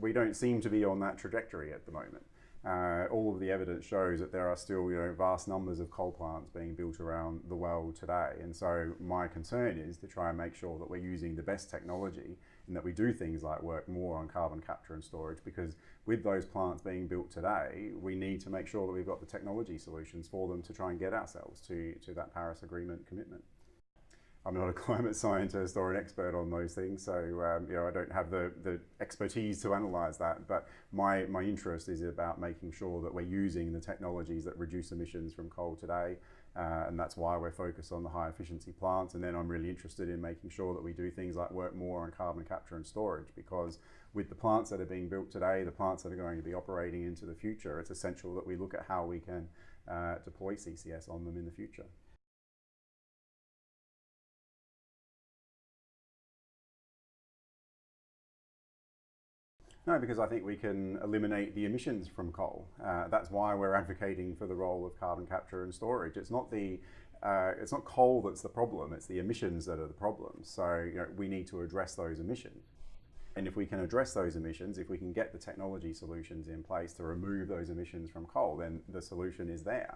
we don't seem to be on that trajectory at the moment. Uh, all of the evidence shows that there are still you know, vast numbers of coal plants being built around the world today. And so my concern is to try and make sure that we're using the best technology and that we do things like work more on carbon capture and storage because with those plants being built today, we need to make sure that we've got the technology solutions for them to try and get ourselves to, to that Paris Agreement commitment. I'm not a climate scientist or an expert on those things, so um, you know I don't have the, the expertise to analyse that. But my my interest is about making sure that we're using the technologies that reduce emissions from coal today, uh, and that's why we're focused on the high efficiency plants. And then I'm really interested in making sure that we do things like work more on carbon capture and storage, because with the plants that are being built today, the plants that are going to be operating into the future, it's essential that we look at how we can uh, deploy CCS on them in the future. No, because I think we can eliminate the emissions from coal. Uh, that's why we're advocating for the role of carbon capture and storage. It's not the uh, it's not coal that's the problem, it's the emissions that are the problem. So you know, we need to address those emissions. And if we can address those emissions, if we can get the technology solutions in place to remove those emissions from coal, then the solution is there.